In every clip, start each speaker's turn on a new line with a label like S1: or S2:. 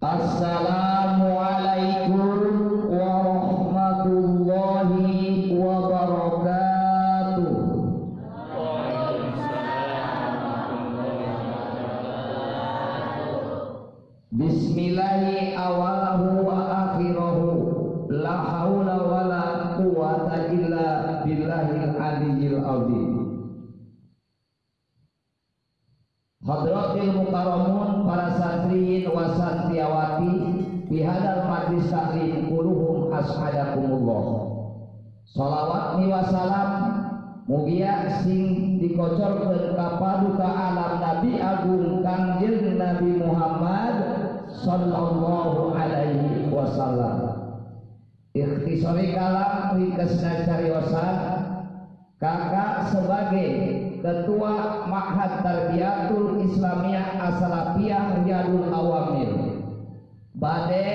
S1: Assalamualaikum kalam ringkasna cariosan kakak sebagai Ketua Ma'had Tarbiyatul Islamiyah Asalafiyah Riyadul Awamil Bade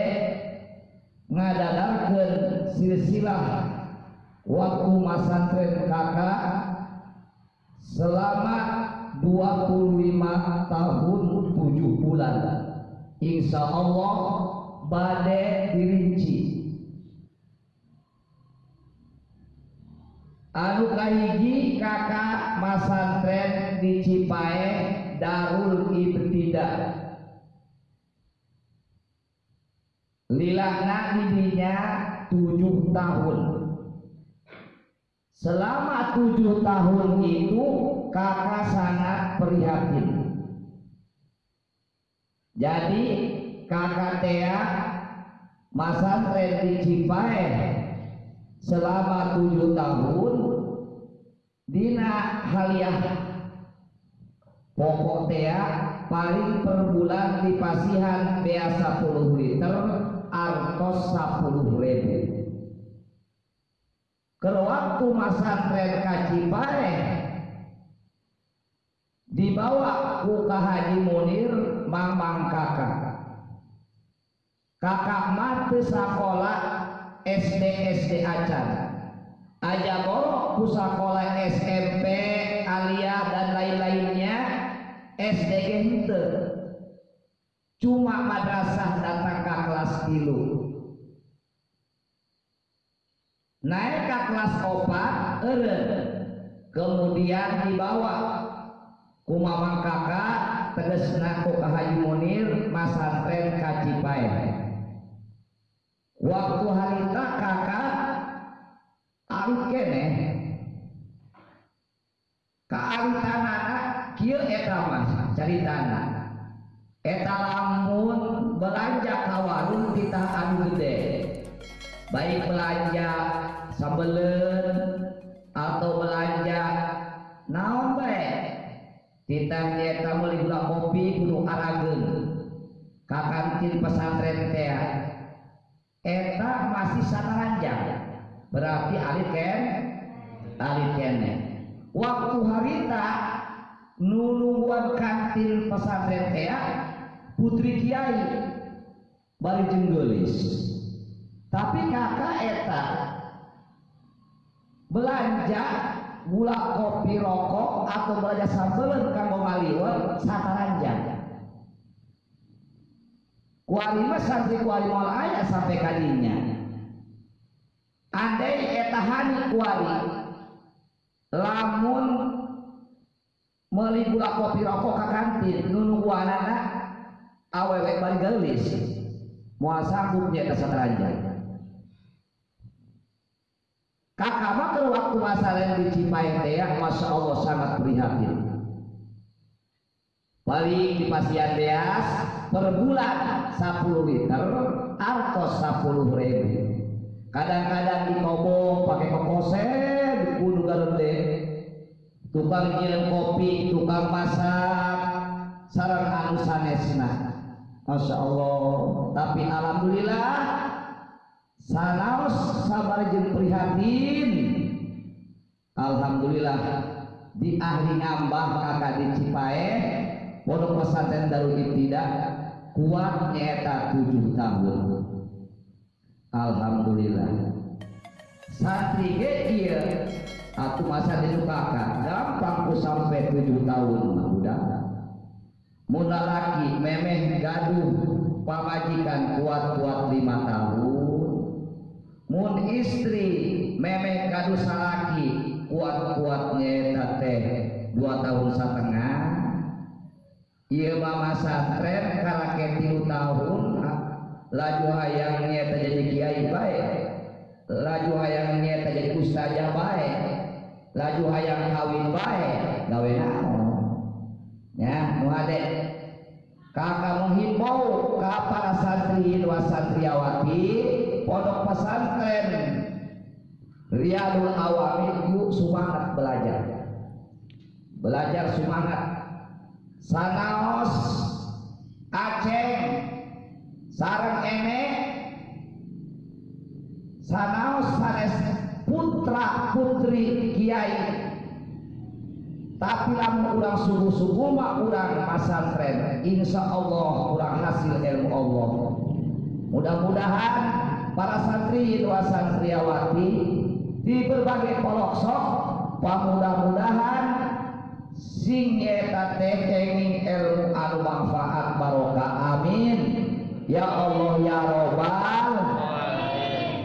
S1: ngadadarkeun silsilah waktu masantren kakak selama 25 tahun 7 bulan. Insya Allah bade dirinci anu kahiji kakak masantren di Cipae Darul Ibtidah lilahna didinya tujuh tahun. Selama tujuh tahun itu kakak sangat prihatin. Jadi kakak Tea masantren di Cipae selama tujuh tahun Dina haliah. Pokok tea paling per bulan di pasihan bea 10 liter artos 10 ribu. Ke waktu masantren kacipae dibawa ku Haji Munir mamang kakak. Kakak mati sekolah SD SD acan aja borok pusakola SMP Alia dan lain-lainnya SD ente. Cuma madrasah datang ke kelas tilu naik ke kelas opat ere. Kemudian dibawa. Ku mamang kakak tegesna ku Munir masantren kacipai waktu harita kakak alit kene. Kaalitanana kieu eta mas? Caritana eta lamun belanja ka warung kita anu gede. Baik belanja sambeleun atau belanja naon bae? Kita nyata meuli gula kopi kudu arageun ka kantin pesantren teh eta masih sanaranjang berarti alit ken? Alit kene waktu harita nulunguan kantin pesantren putri kiai bari jenggelis tapi kakak eta belanja gula kopi rokok atau belanja sambelen kanggo ngaliwat sataranjang kualima sampai kuali ayah sampai kalinya andai etahani kuali lamun meli gula kopi rokok ke kantin nunu anak awewe bari gelis. Mau sanggup nya keseteranjang kakak mah waktu masalah di Cimahi teh Masya Allah sangat prihatin paling di pasien beas per bulan 10 liter atau 10 ribu. Kadang-kadang di kobong pakai kokosen di kudu garende. Tukang ngirim kopi tukang masak sarang anu sanesna. Masya Allah. Tapi Alhamdulillah sanaos sabar jeung prihatin. Alhamdulillah di ahli ngambah kakak di Cipae pondok pesantren Darul Ibtidah kuat nyata tujuh tahun. Alhamdulillah. Santri ge ieu atuh masa di kakak gampang ku sampai tujuh tahun udah muda laki memeh gaduh pamajikan kuat-kuat lima tahun. Mun istri memeh kadu salaki kuat-kuatnya teh dua tahun setengah iya mama santren karake tilu tahun laju hayangnya terjadi kiai baik. Laju hayangnya terjadi ustazah baik. Laju hayang kawin baik. Gawe naon ya muhadek kakak menghimbau ke para santri dan santriawati pondok pesantren. Riyadul Awamil yuk semangat belajar. Belajar semangat sanaos Aceh sarang enek sanaos sanes putra putri kiai. Tapi lamun urang subuh-subuh mah urang pasantren insya Allah urang hasil ilmu Allah. Mudah-mudahan para santri dua santriawati di berbagai pelosok mudah-mudahan sing eta teh ilmu anu manfaat barokah. Amin. Ya Allah ya robbal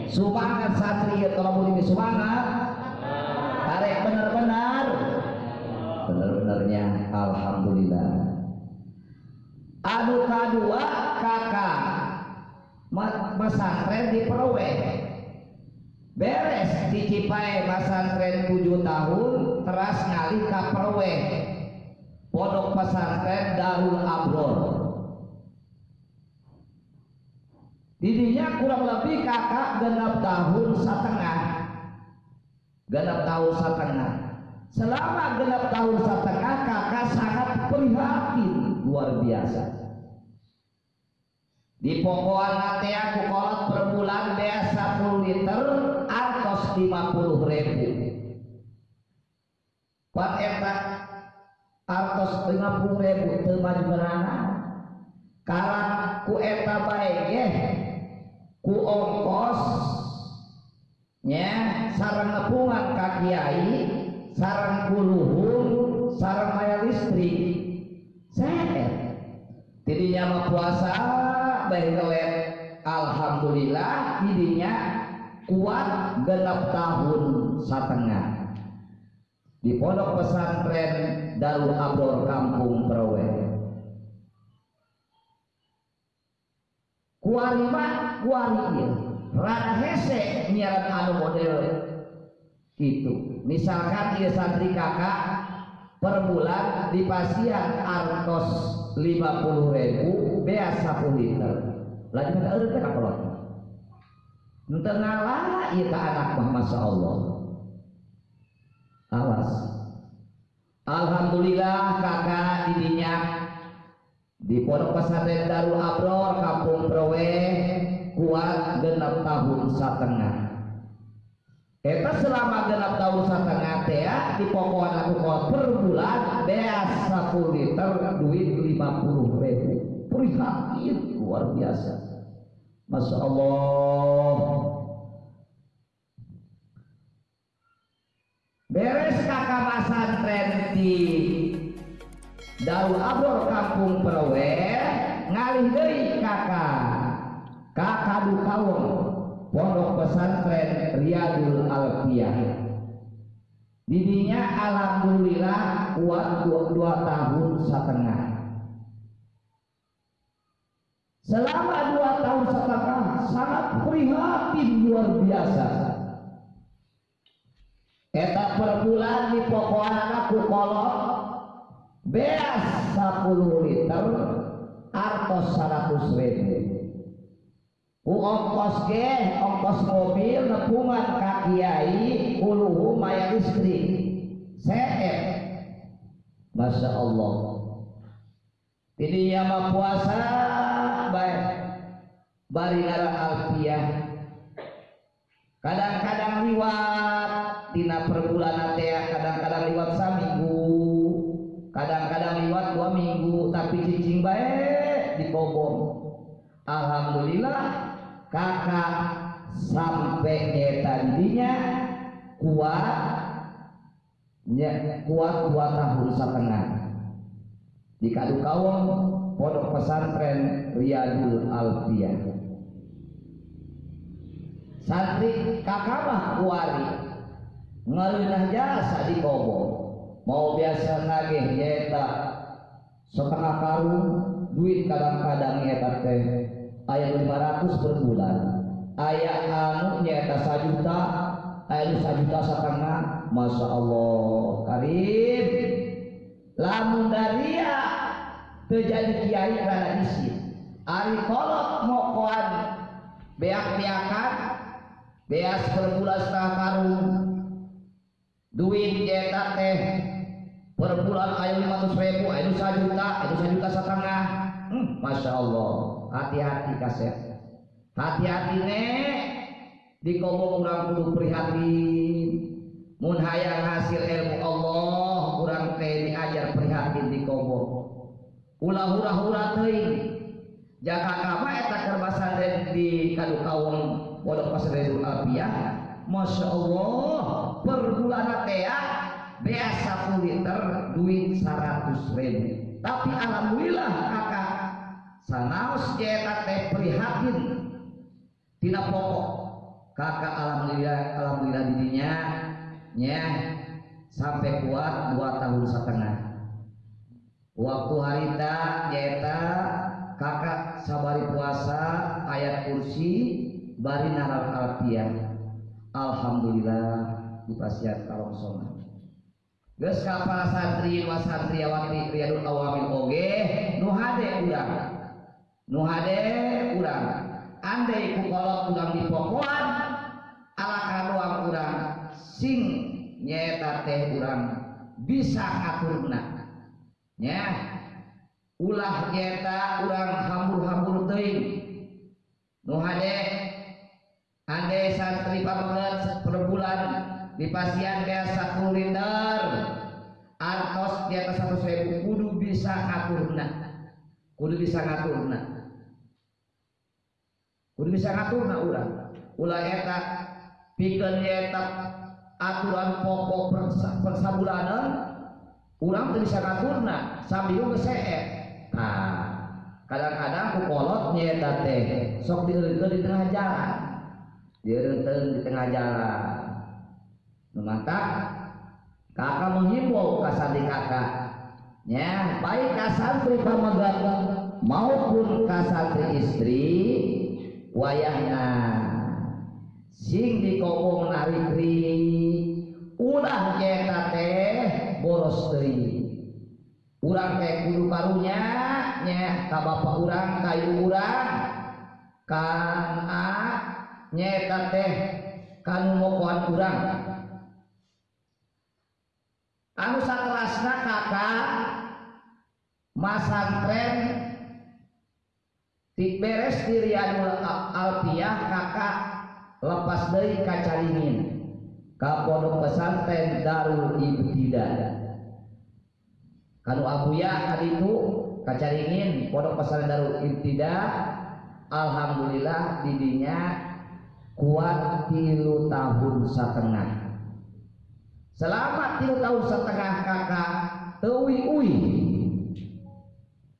S1: semangat santri kalau mau semangat tarik benar-benar. Benar-benarnya alhamdulillah. Anu kadua kakak pesantren di Perwe beres di Cipae pesantren 7 tahun teras ngalih ke Perwe pondok pesantren Darul Abror. Didinya kurang lebih kakak genap tahun setengah. Genap tahun setengah. Selama genap tahun setengah kakak sangat prihatin. Luar biasa. Di pokoknya nanti aku kolot per bulan bea 10 liter. artos 50 ribu. Pak eta artos 50 ribu temaju berana karena ku eta baik ya. Ku ongkos nya sarang nepungan kakiai sarang kuluhur sarang maya listrik saya. Tidinya mah puasa baik alhamdulillah tidinya kuat genap tahun setengah. Di pondok pesantren Darul Abror Kampung Perowe kuari mah kuari rada hese anu model. Gitu. Misalkan dia santri kakak per bulan di pasian artos 50 ribu bea 10 liter. Lagi kita urut iya ke anak mah Masya Allah. Awas. Alhamdulillah kakak didinya. Di pondok pesantren Darul Abror Kampung Prowe kuat genap tahun setengah. Eta selama genap tahun setengah teh di pokoknya aku kuat per bulan bea 10 liter duit 50 ribu. Prihatin luar biasa Masya Allah. Beres kakak pesantren di Darul Abror Kampung Perowe ngalih deui kakak. Kakak dukawung pondok pesantren Riyadul Alfiyah didinya alhamdulillah kuat dua tahun setengah selama dua tahun setengah sangat prihatin luar biasa. Eta per bulan di pokoknya aku kolot beas 10 liter artos 100 ribu. Ku ongkos ge ongkos mobil nepungan ka kiai uluhu maya listrik seet Masya Allah ini yang puasa baik. Bari alfiah. Kadang-kadang liwat dina perbulan teh kadang-kadang liwat saminggu kadang-kadang liwat dua minggu tapi cicing baik dikobong Alhamdulillah kakak sampai nyeta didinya kuat ya, kuat dua tahun setengah di kadu kawong pondok pesantren Riyadul Alfiyah santri kakabah kuari. Ngelinah jasa di kobo. Mau biasa nagih nyeta setengah karung duit kadang-kadang nyeta teh ayat 500 per bulan ayat anu nyeta sajuta ayat sajuta setengah. Masya Allah karim lamun daria terjadi kiai karena isi. Ari kolot mokoan. Beak-beakan beas per bulan setengah karung duit cetak teh ayo lima ratus ribu ayo juta ayo juta setengah. Hmm, masya Allah. Hati-hati kaset hati-hati nek. Di kobong orang kudu prihatin. Mun hayang hasil ilmu Allah kurang teh diajar prihatin di kobong ulah hura-hura teuing jaga kama eta kerbasan di kadu kaum pondok pasredul alfiyah Masya Allah per bulan tea biasa liter duit 100 ribu. Tapi alhamdulillah kakak sanaus jeta teh prihatin. Tidak pokok. Kakak alhamdulillah alhamdulillah dirinya nya sampai kuat dua tahun setengah waktu harita jeta kakak sabari puasa ayat kursi bari naral alfiyah Alhamdulillah di pasiat kalong soma. Geus kapal santri wa santriawati riyadul awamin oge nu hade urang. Nu urang. Andai ku kolot urang di pokoan ala kadoang urang sing nyeta teh urang. Bisa aturna. Nya ulah nyeta urang hambur-hambur teuing. Nu hade Andai santri pamangat per bulan di pasien biasa kuliner artos di atas satu ribu kudu bisa ngaturna. Kudu bisa ngaturna. Kudu bisa ngaturna ulah ulah eta pikeun eta aturan pokok persabulanan urang teu bisa ngaturna sambil geus nah kadang-kadang ku kolot nyeta teh sok dieureun di tengah jalan. Direnten di tengah jalan. Mantap kakak menghimbau kasantri kakak ya baik kasantri pamagat maupun kasantri istri wayahna. Sing di koko menarikri ulah nyeta teh boros teuing urang teh kudu karunya nya ka bapak urang kayu urang. Kan a nyeta teh kanu mokoan urang. Anu sakelasna kakak masantren tik beres di Riyadul Alfiyah kakak lepas dari kacaringin ka pondok pesantren Darul Ibtida kanu abuya kali itu kacaringin pondok pesantren Darul Ibtida Alhamdulillah didinya kuat tilu tahun setengah. Selama tilu tahun setengah kakak. Tewi ui.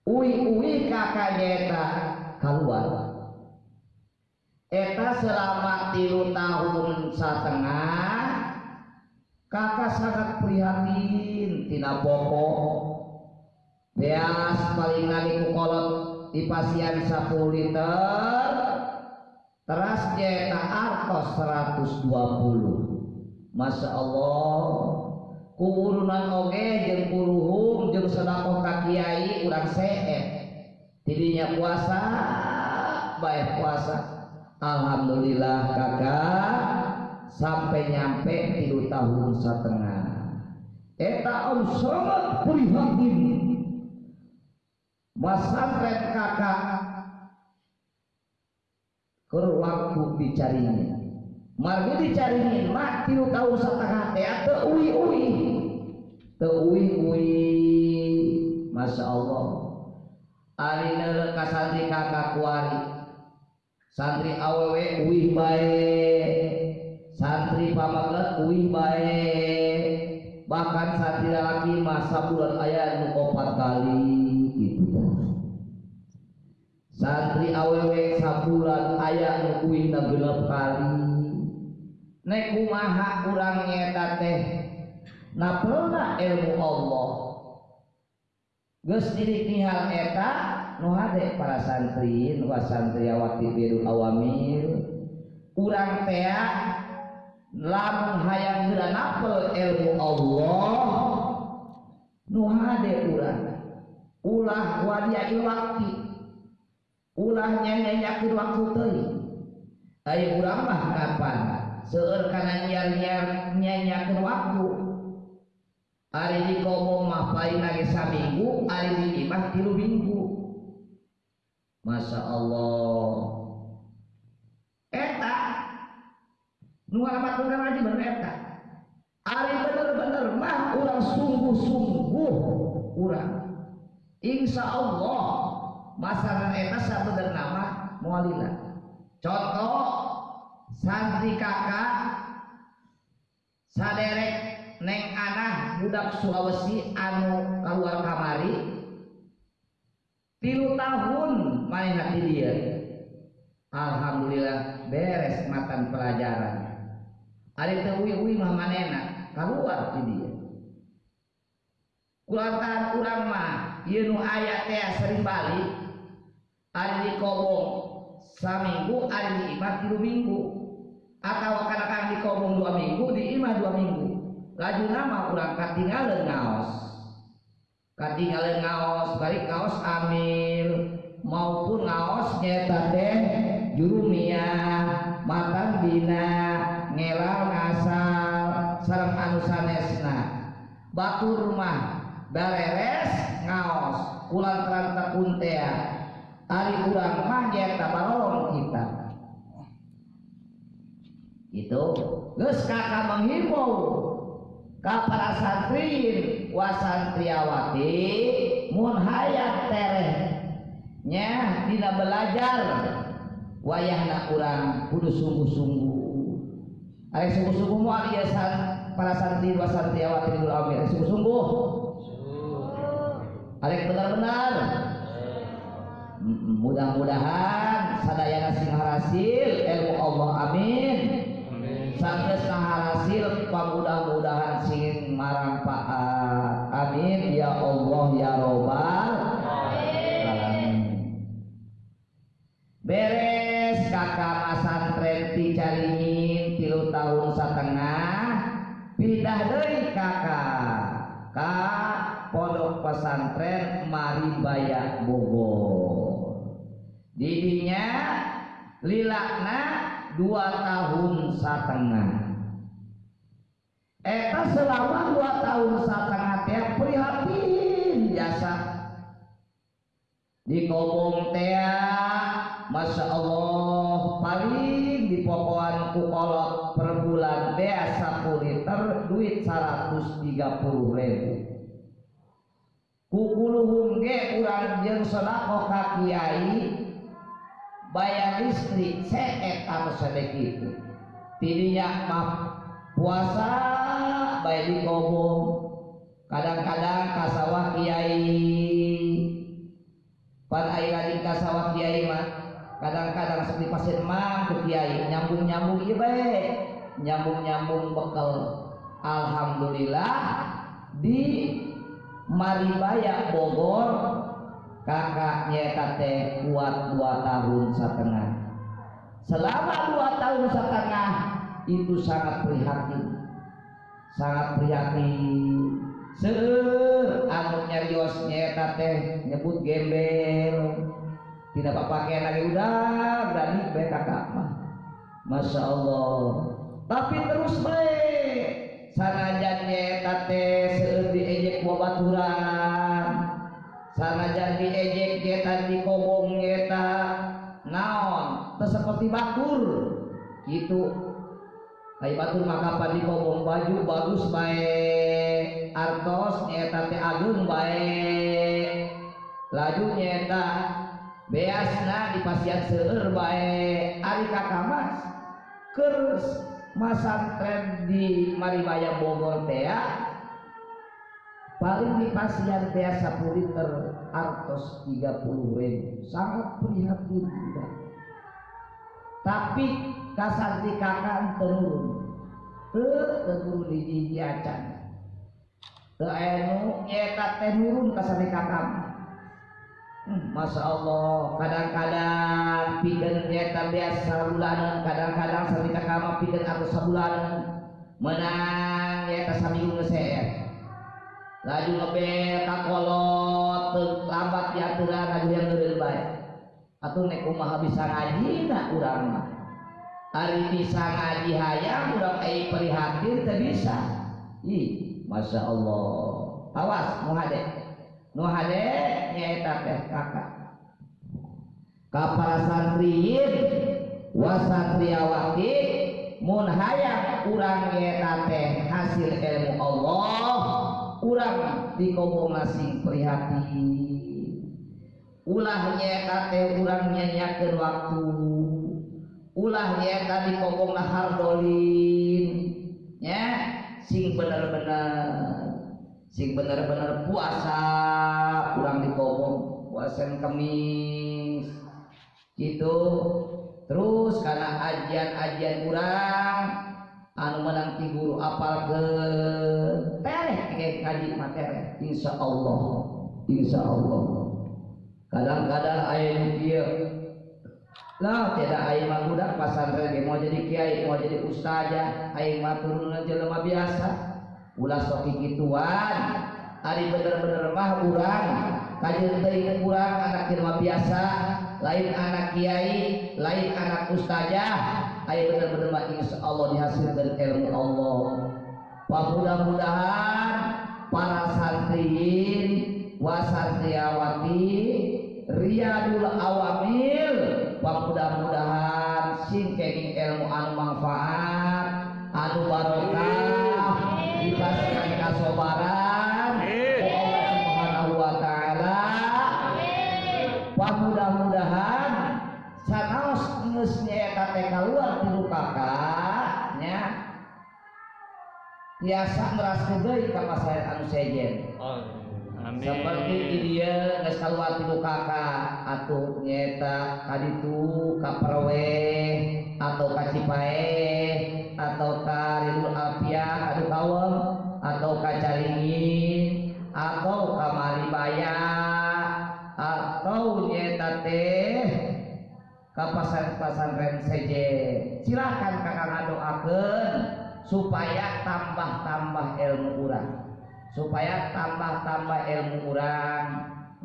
S1: Ui ui kakak eta. Keluar eta selama tilu tahun setengah kakak sangat prihatin tina pokok beas paling ngali kolot di pasien 10 liter. Teras jeta artos 120 Masya Allah. Kuburunan oge jeng kuruhum jeng sedekah ka kiai urang seet tidinya puasa baik puasa. Alhamdulillah kakak sampai nyampe tiga tahun setengah. Eta om sangat prihatin masantren kakak. Kur waktu dicarinya. Margi dicarinya mak tilu tahu setengah. Teh atau uwi uwi. Teu uwi. Uwi masya Allah. Alina ka santri kakak kuari. Santri awewe uwi bae santri pamaglet uwi bae bahkan santri laki masa bulan ayat nu opat kali gitu santri awewe sabulan ayah nukuin gelap kali. Nek kumaha kurang nyeta teh napelna ilmu Allah. Geus diri hal eta nu hade para santri nu santriawati biru awamil. Urang teh lamun hayang geura napel ilmu Allah? Nu hade urang ulah wadiai waktu ulah nyanyakin waktu teuing ayo urang mah kapan? Seueur kana nyiar-nyiar nyanyakeun waktu. Ari di komo mah paling lagi saminggu ari di imah tilu minggu. Masya Allah eta nu ngalamat bener aja bener eta ari bener-bener mah urang sungguh-sungguh urang insya Allah masalah eta sabener nama mualila. Contoh santri kakak saderek neng anak budak Sulawesi anu keluar kamari tilu tahun main hati dia. Alhamdulillah beres matan pelajaran teu uwi mah manena keluar di dia kulantaran urang mah. Ieu nu aya teh sering balik. Ari di kobong saminggu di imah tilu minggu. Atau kadang di kobong dua minggu di imah dua minggu. Laju nama kurang katinggalan ngaos. Katinggalan ngaos balik ngaos amil maupun ngaos nyeta teh jurumia matan dina ngelal ngasal sareng anu sanesna batur rumah beres ngaos. Ulang terang kuntea ari urang mah nyeta balolong kita. Itu geus kakak menghimbau ka para santri wasantriawati mun hayat tereh. Nya dina belajar. Wayahna urang kudu sungguh-sungguh ari sungguh-sungguh moal ieu para santri wasantriawati dulu amin sungguh-sungguh. Ari benar-benar? Mudah-mudahan sadayana sing hasil ilmu Allah amin. Sampai hasil mudah-mudahan sing manfaat amin. Ya Allah ya robbal beres kakak masantren ti caringin tilu tahun setengah pindah dari kakak ka pondok pesantren Maribaya Bogor. Didinya lilakna dua tahun setengah Eta selama dua tahun setengah teh prihatin jasa. Di kobong teh Masya Allah paling di pokoan kukolot per bulan teh 10 liter duit 130 ribu. Kukuluhum ge urang jeung sedekah ka kiai bayar listrik seet atau sedekit tidinya mah puasa baik di kobong. Kadang-kadang kadang-kadang seperti pasir mang ke kiai. Nyambung-nyambung ieu bae nyambung-nyambung bekal. Alhamdulillah di Maribaya Bogor kakaknya teh kuat dua tahun setengah. Selama dua tahun setengah itu sangat prihatin. Sangat prihatin. Seueur anu nyarios nyeta nyebut gembel tidak pakai lagi. Udah berani bae kakak mah. Masya Allah. Tapi terus baik. Sanajan nyeta teh seueur diejek babaturan sanajan diejek nyeta di kobong nyeta naon? Teu seperti batur. Gitu. Kayak batur maka pada di kobong baju bagus baik. Artos nyeta teh agung baik. Laju nyeta beasna di pasian seueur baik ari kakak mas keur masantren di Maribaya Bogor teh paling di pasian teh 10 liter artos 30 ribu. Sangat prihatin juga tapi kasar di kakak tenurun. Tenurun di gigi acan enu nyeta tenurun kasar di kakak Hmm, Masya Allah kadang-kadang pikeun nyeta biasa bulanan kadang-kadang sarita kama pikeun atau sabulanan menang nyeta saminggu ngeser laju ngebel kakolot lambat diaturan laju yang lebih baik. Atau nek kumaha bisa ngaji nak urang mah. Hari bisa ngaji hayang urang ai prihatin teu bisa. Ih masya Allah. Awas mau hade nu hade teh kakak. Ka para santriin wasatriawati mun hayang urang nyaeta teh hasil ilmu Allah urang dikobong sing prihatin ulah nyaeta teh urang nyanyakeun waktu. Ulah nyaeta dikobong hardolin nya sing bener-bener sing bener-bener puasa kurang dikobong puasa kemis. Gitu. Terus karena ajian-ajian kurang anu menang guru apal ke tereh kayak ngaji materi insya Allah insya Allah kadang-kadang ayah dia lah tidak ayah mah budak pasantren mau jadi kiai mau jadi ustazah ayah mah turun jelema biasa ulah sok kituan ari bener-bener mah urang. Kajian teuing urang anak mah biasa. Lain anak kiai lain anak ustazah. Aya bener-bener mah insyaallah dihasilkan ilmu Allah. Mudah-mudahan para santriin wasantriawati riyadul awamil. Mudah-mudahan sing kenging ilmu anu manfaat anu barokah dikasihkan kasobaran ku Allah Subhanahu wa taala. Mudah-mudahan sanaos geus nyaeta teh kaluar tilu kakak nya biasa merasa deui ka pasaran anu sejen.
S2: Amin.
S1: seperti dia geus kaluar tilu kakak atuh nyeta kaditu ka perwe atau ka cipae atau ka ridul kawem atau ka caringin atau ka maribaya atau nyeta teh ka pasantren seje silakan kakak ngadoakeun supaya tambah-tambah ilmu urang. Supaya tambah-tambah ilmu urang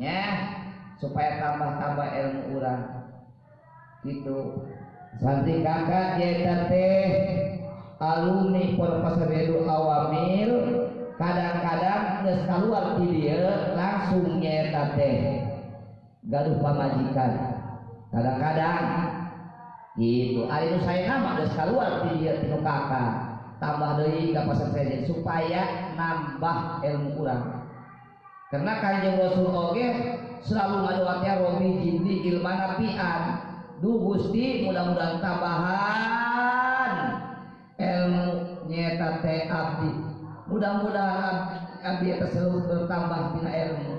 S1: ya. Supaya tambah-tambah ilmu urang. Gitu. Santri kakak nyeta teh alumni Perpasaredu Awamil kadang-kadang geus kaluar ti dieu langsung nyeta teh. Gaduh pamajikan. Kadang-kadang. Gitu. Ari nu saya nama geus kaluar ti dieu ti kakak tambah deui ka pasantren supaya nambah ilmu urang. Karena kanjeng Rasul oge selalu ngadoakeun romi jinni ilmana pian du Gusti mudah-mudahan tambahan. Ilmu nyeta teh abdi mudah-mudahan eta selalu bertambah tina ilmu.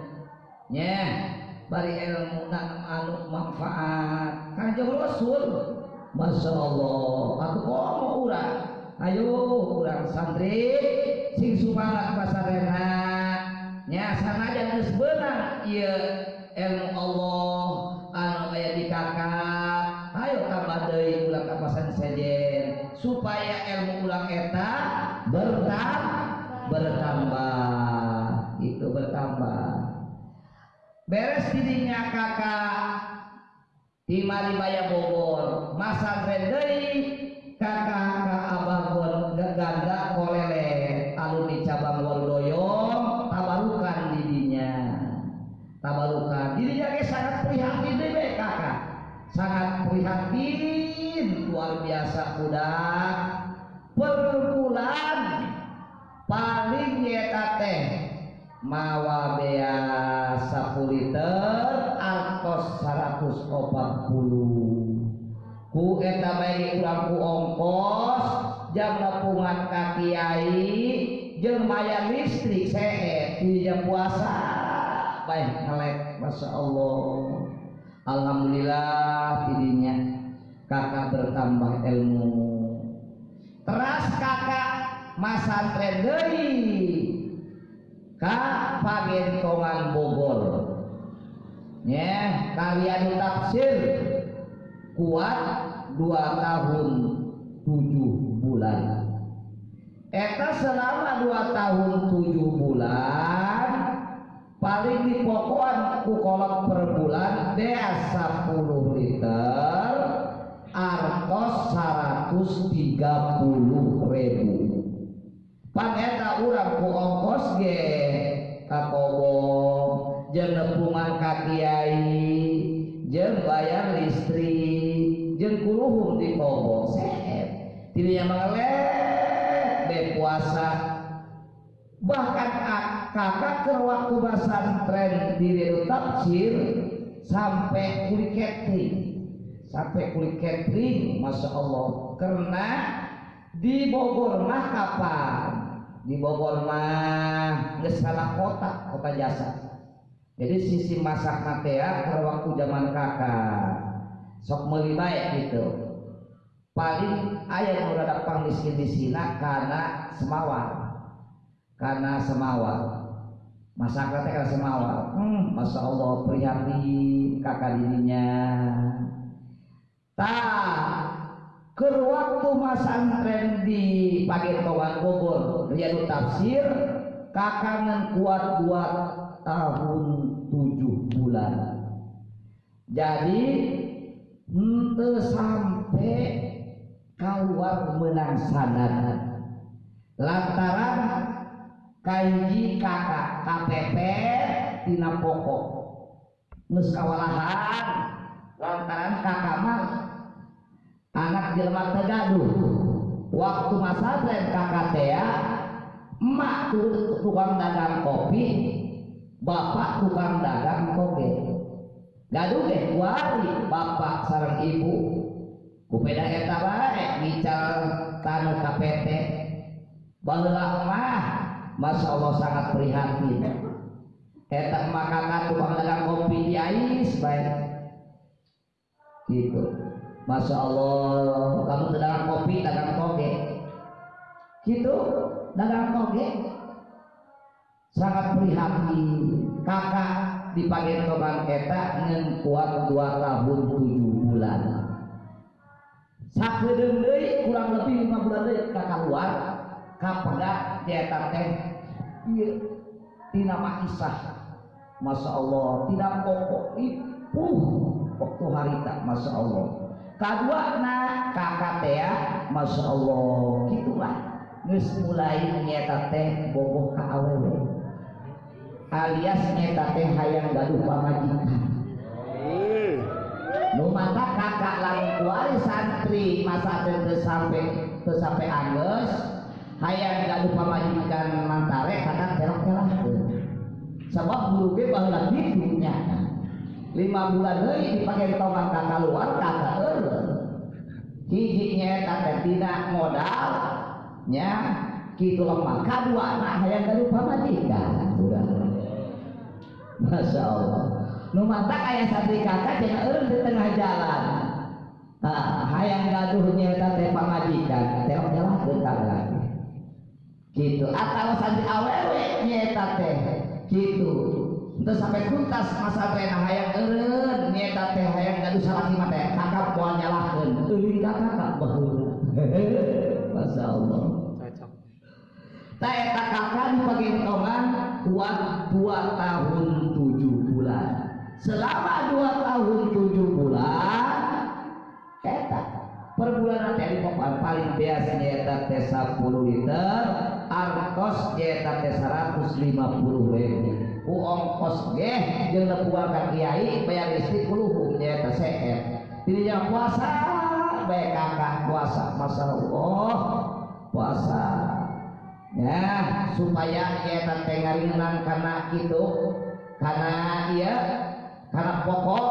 S1: Nya bari ilmu anu manfaat. Kanjeng Rasul. Masya Allah aku mau urang ayo urang santri. Sing sumangat pasarena nya sanajan geus beunang ieu ilmu Allah. Anu aya di kakak. Ayo tambah deui ulah ka pasan sejen. Supaya ilmu ulang eta bertambah bertambah. Itu bertambah. Beres didinya kakak. Di Maribaya Bogor. Masa deui kakak ka Abanggon ganda kolele. Alumni cabang Wardoyong tabarukan didinya tabarukan. Dirinya ge sangat prihatin deui kakak. Sangat prihatin. Luar biasa budak per bulan paling nyeta teh mawa bea 10 liter artos 140 ku eta bae urang ku ongkos jam nepungan ka kiai jeung maya listrik sehe di jam puasa. Baik ngelek Masya Allah. Alhamdulillah tidinya kakak bertambah ilmu. Teras kakak masa deui ka pagentongan Bogor. Ya kalian tafsir. Kuat dua tahun tujuh bulan. Eta selama dua tahun tujuh bulan paling di pokokan ku kolot per bulan dea 10 liter artos 130 ribu. Pan eta urang ku ongkos ka kobong jeung nepungan ka kiai jeung bayar listrik jeung kuluhur di kobong sehet tidinya mengelek be puasa. Bahkan kakak ke waktu pesantren di Redo Tafsir sampai kulit catering. Sampai kulit catering Masya Allah karena di Bogor mah kapan di Bogor mah nggak salah kota kota jasa. Jadi sisi masak natea ke waktu zaman kakak sok meli baik gitu. Paling ayah udah dapat miskin di sini karena semawar. Karena semawar. Masyarakatnya karena semawar. Hmm, Masya Allah prihatin kakak dirinya. Tak ke waktu masantren di Pagentongan Bogor Riyadu Tafsir kakak kuat dua tahun tujuh bulan. Jadi ente sampai keluar menang sanad. Lantaran kaiji kakak KPP tina pokok. Geus kawalahan lantaran kakak mah anak jelema tegaduh waktu masa tren kakak teh emak tuh tukang dagang kopi bapak tukang dagang toge. Gaduh deh kuari bapak sarang ibu. Kupeda eta bae ngical tanu KPT baheula mah Masya Allah sangat prihatin. Eta makanan tukang dagang kopi di Ais baik gitu Masya Allah kamu dagang kopi dagang toge. Gitu dagang toge. Sangat prihatin. Kakak di pagentokan eta ngen kuat dua tahun tujuh bulan. Sakedeung deui kurang lebih lima bulan deui kakak luar kapeda dieta teh iya tina makisah Masya Allah tidak pokok ipuh waktu harita Masya Allah kedua nah kakak teh Masya Allah. Gitulah. Geus mulai nyeta teh boboh ka awewe. Alias nyeta teh hayang gaduh pamajikan. Nu mata kakak lain kuari santri masa teu sampai teu sampai anggeus hayang gaduh pamajikan mantare kadang kelak-kelak sebab guru ge baheula kitu nya lima bulan deui dipake tongan kakak luar kakak eureun. Hiji nyaeta teh tidak modal nya. Kitu lemah. Kadua anak hayang gaduh pamajikan udah Masya Allah. Nu mata kayak santri kakak jangan di tengah jalan. Nah, hayang gaduh nyaeta teh pamajikan telok jalan dekat lagi. Gitu atau santri awewe nyeta teh. Gitu terus sampai tuntas masa teh nah hayang eureun nyeta teh hayang gaduh salaki mah teh. Kakak moal nyalahkeun teuing ka kakak baheula Masya Allah. Tak eta kakak di pagentongan kuat dua tahun tujuh bulan. Selama dua tahun tujuh bulan eta. Per bulan teh paling biasa nyeta teh 10 liter artos nyeta teh 150 ribu ongkos ge jeung nepuan ka kiai bayar listrik kuluhu nyeta seet tidinya puasa bae kakak puasa masyaallah puasa. Ya supaya nyeta teh ngaringan karena kitu karena iya karena pokok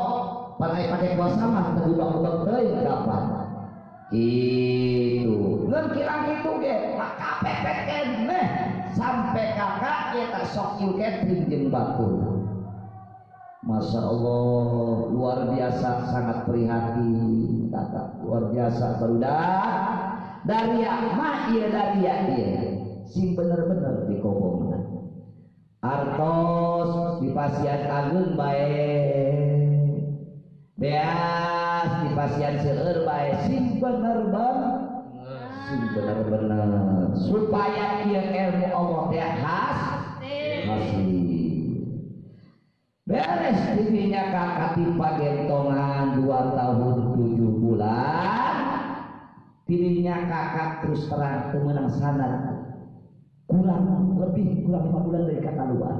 S1: pakai pakai puasa mah tegudang-udang teuing kapan itu ngan kirang itu ge neh sampai kakak kita sok catering jeung batur Masya Allah luar biasa sangat prihatin kakak. Luar biasa barudak dari mah iya dari iya sing bener-bener di kobongan artos di pasian agung baik. Beas di pasian seueur baik. Sing bener-bener sing bener-bener supaya ia ilmu Allah teh khas. Masih beres dirinya kakak tipa gentongan dua tahun tujuh bulan. Dirinya kakak terus terang temenang sana. Kurang lebih kurang lima bulan dari kata luar.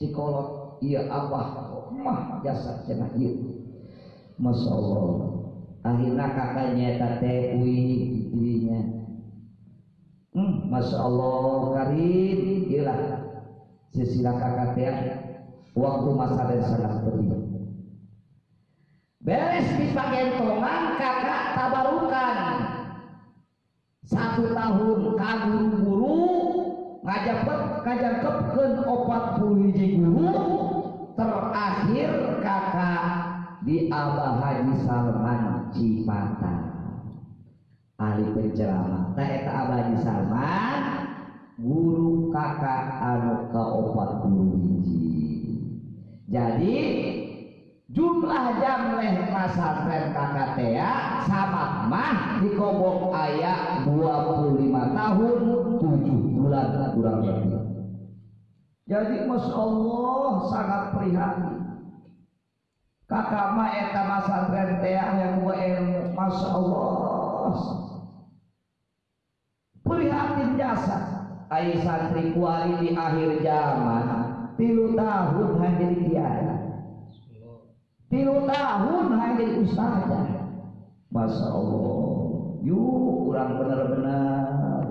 S1: Cikolot iya abah mah jasa cenah iya. Masya Allah akhirnya kakaknya tete dirinya hmm, masya Allah karim. Gila sisilah kakak teh waktu masa dan sangat penting. Beres di pagentongan kakak tabarukan. Satu tahun kaguru guru ngajapet ngajapetkeun opat puluh hiji guru terakhir kakak di Abah Haji Salman Cipata ahli penceramah teh eta Abah Haji Salman guru kakak anu ka opat puluh hiji jadi jumlah jam leh pesantren KKTA sama mah di kobok ayat 25 tahun 7 bulan kurang lebih. Jadi Masya Allah sangat prihatin. Kakak mah eta pesantren teh yang gua ilmu Masya Allah. Prihatin jasa. Ai santri kuali di akhir zaman tilu tahun hanya jadi kiai tilu tahun hanya jadi ustazah. Masya Allah. Yuk kurang benar-benar.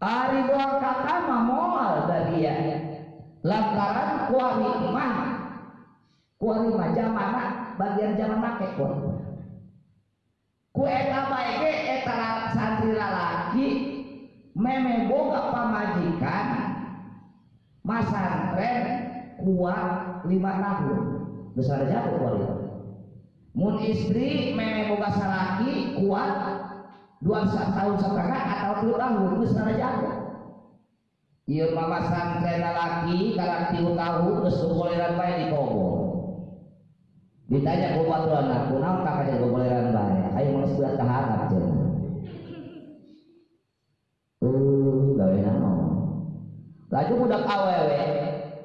S1: Ari doa kata moal dari ya. Lantaran kuari mah kuari mah bagian zaman make kuari ku eta bae eta santri lalaki meme boga pamajikan. Masantren kuat lima tahun. Besar jatuh kualitas mun istri meme boga salaki kuat dua tahun setengah atau dua tahun. Besar jatuh iya mama santren laki karena tiga tahun terus kuboleran baik di kobo ditanya ku batu anak kunam kakaknya kuboleran baik ayo mau sudah tahan aja uh gawe nama laju budak awewe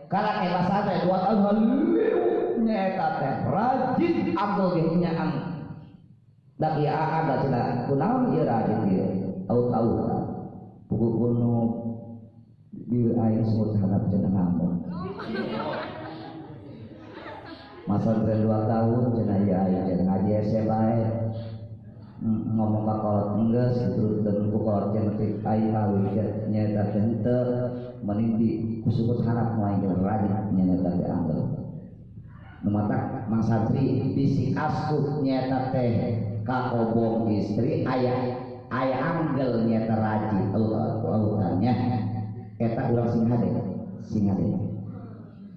S1: karena bahasa teh dua tahun haliu nyata teh. Rajin ambil ge nyaang dak ya ada cenah kunaon ieu rajin ieu tahu tahu buku kuno di air semut hadap cenah masa tren dua tahun ieu aya cenah ngaji SMA ngomong bakolot enggeus terus dan kolot cenah teh ai kawi nyata teh meniti kusukut harap mulai rajin nyata teh anggal Numata Mang Santri bisi asuh nyata teh kakobong istri ayah ayah anggel nyata rajin urutannya eta ulang sing hade sing hade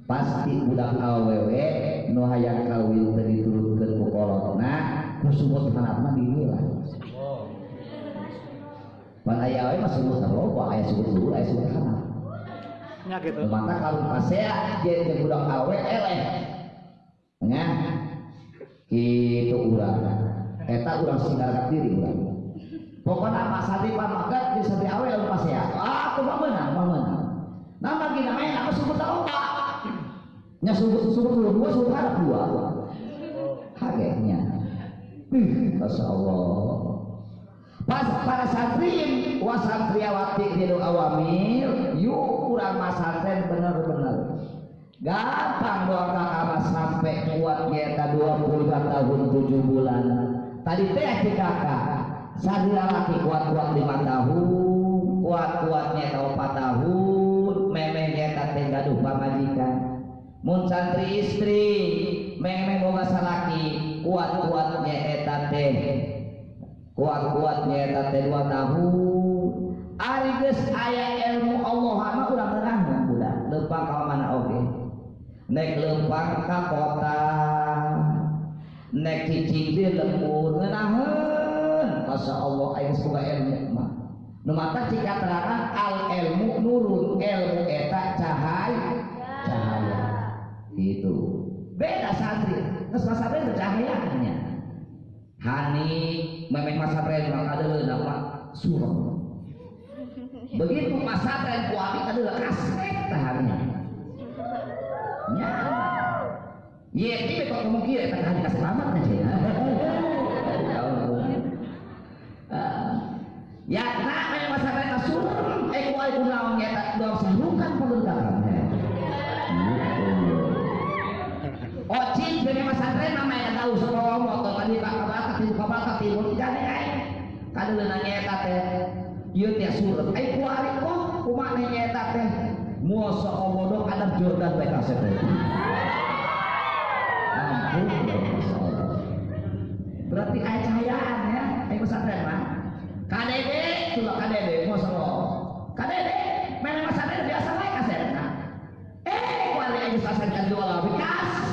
S1: pasti budak awewe nu hayang kawin teu diturutkeun ku kolotna kusumut harapna dinilai Pan ayah awe mah sumut loba aya sumut dulu aya sumut harap
S2: nya gitu.
S1: Mata kalau pasea jadi budak awe eleh. Nya? Itu urang. Eta urang singgar diri urang. Pokoknya apa sadi pamagat di sadi awe lalu pasea. Ah aku mah menang mah menang. Nama gina main apa sumut loba nya sumut sumut dua dua sumut harap dua hagenya Masya Allah. Pas para santri wa santriawati di awamil yuk kurang masantren bener-bener. Gampang doa kakak sampai kuat kita 22 tahun 7 bulan. Tadi teh si kakak. Sadi laki kuat-kuat 5 tahun kuat-kuatnya tahu 4 tahun memeng kita teh gaduh pamajikan mun santri istri memeng boga salaki kuat-kuatnya eta teh kuat-kuatnya eta teh 2 tahun ari geus aya ilmu Allah mah urang nerang budak leumpang ka mana oge nek lempang ka kota. Nek cicing di lembur ngenaheun. Masya Allah aing semoga ilmu mah. Nu mata al ilmu nurun ilmu eta cahaya itu beda santri. Terus mas santri bercahayanya hani memang mas santri maka ada nama suram begitu mas santri kuati adalah kaset tahannya. Nya Iya, ini kok ngomong kira tak hari kasih selamat aja ya. Ya, nak main masa mereka suruh, eh kuai kunaon ya tak dong serukan perlengkapannya. Tahu semua motor tadi pak kabar kati kabar kati mau jadi ay. Kada nanya eta teh. Kuari kok kumaha nyeta teh. Muasa Allah Jordan kaset teh. Ampun, Allah. Berarti ayat cahayaan ya, ayat pesantren mah. KDB, tulah KDB, Masya Allah. Main pesantren biasa lah kaset. Nah, eh, sasaran jual lebih kaset dari no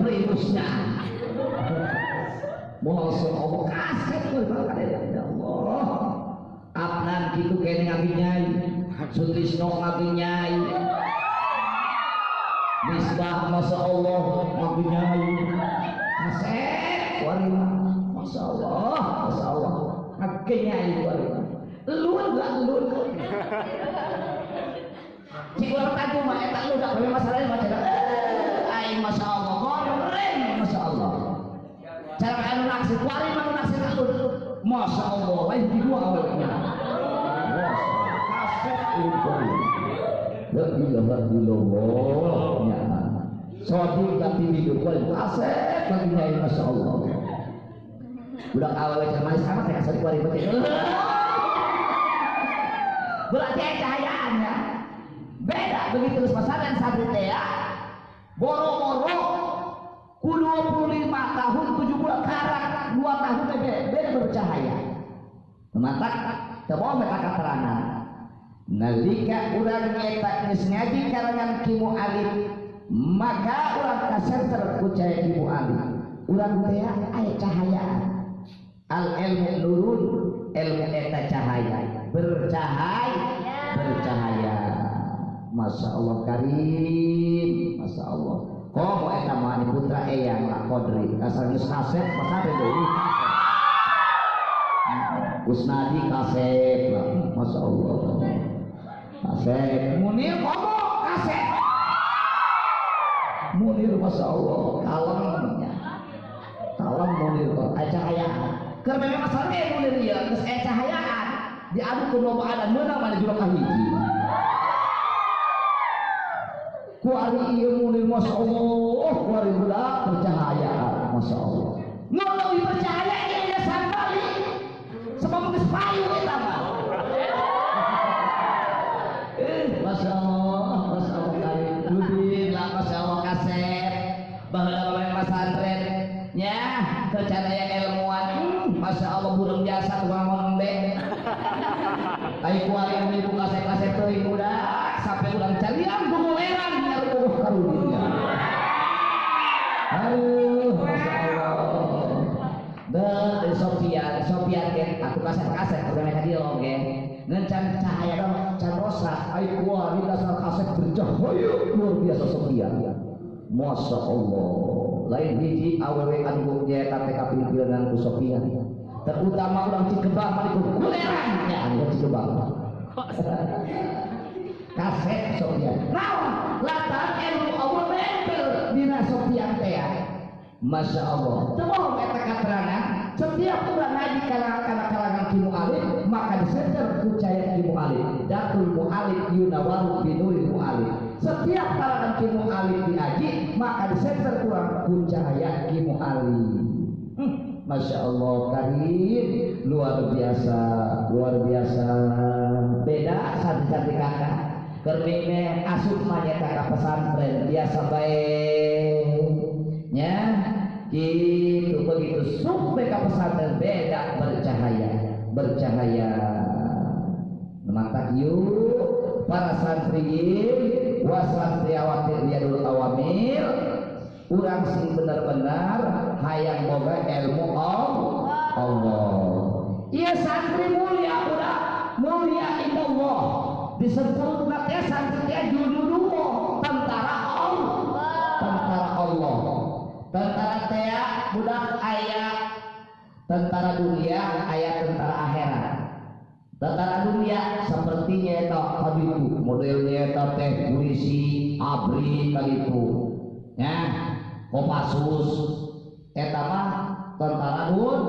S1: primusnya. Masya Allah, kaset ya Allah. Apnan gitu kayaknya ngabi nyai, Sutrisno ngabi nyai, Misbah Masya Allah Ngabi nyai Asep Warima Masya Allah Masya Allah Ngabi nyai Warima Lun lah lun Cik orang taju mah Eta lu dah Kami masalahnya macam Masya Allah Cara anu naksi Kuari mana naksi tak lu Masya Allah Lain di dua awalnya Asep Lun La ilaha illallah ya. Sodi tapi hidup kau asep lagi nyai masya Allah. Budak awal sama sama kayak asal kuari betul. Berarti cahayaannya beda begitu terus pasaran sabri teh ya. Boro-boro ku 25 tahun 7 bulan karang 2 tahun beda beda bercahaya. Mata teu mereka keterangan. Nalika urang eta geus ngaji karangan kimu alif maka urang kasenter ku cahaya kimu alif urang teh aya cahaya. Al ilmu nurun ilmu eta cahaya. Bercahaya bercahaya. Masya Allah karim Masya Allah Komo eta mah putra eyang lah kodri. Asal geus kaset Usnadi kaset lah. Masya Allah. Kaset Munir komo kaset Munir Masya Allah. Kalemnya kalem Munir. Kok eh, cahayaan karena memang masalahnya Munir ya terus eh cahayaan. Diadu ke ada menang mana juga kahiji kuari iya Munir Masya Allah. Kuari budak bercahayaan Masya Allah. Mau lebih bercahaya ini ya sambali sebab mungkin payu kita mah Masya Allah, Masya Allah karim Ludin lah, Masya Allah kaset. Bahwa main pesantren. Ya, kecanaya ilmuwan. Hmm, Masya Allah burung jasa tukang ngombe Tapi kuali yang ibu kaset-kaset tuh ibu dah Sampai ulang carian kumoleran Ya Karunia Aduh, Masya Allah Dan Sofian, Sofian Aku oke. Cahaya dong can ayo kaset bercahaya luar biasa Masya Allah. Lain hiji awewe anu nyata TKP pilihan ku Sophia terutama orang Cikebang kuleran. Ya anu Cikebang kaset Sophia. Naon? Latar ilmu Allah nempel dina Sophia teh. Masya Allah. Temu eta keterangan setiap orang ngaji kalangan kalangan kimu alif maka disejar kucaya kimu alif datul mu'alif yunawaru binuri mu'alif setiap kalangan kimu alif diaji maka disejar kurang kucaya kimu alif hmm, Masya Allah karim. Luar biasa luar biasa. Beda santri-santri kakak kermine asup manya kakak pesantren. Biasa baik ya gitu begitu. Sampai ke pesantren beda bercahaya. Bercahaya. Mata yuk para santri wasantriawati riyadul awamil urang sing benar-benar hayang boga ilmu Allah. Iya santri mulia udah mulia indah Allah disebut santri teh judul tentara Allah. Tentara Allah. Tentara teh budak ayat tentara dunia ayat tentara akhirat. Tentara dunia sepertinya eta kaditu modelnya eta teh polisi abri kaditu ya kopassus. Eta mah tentara dun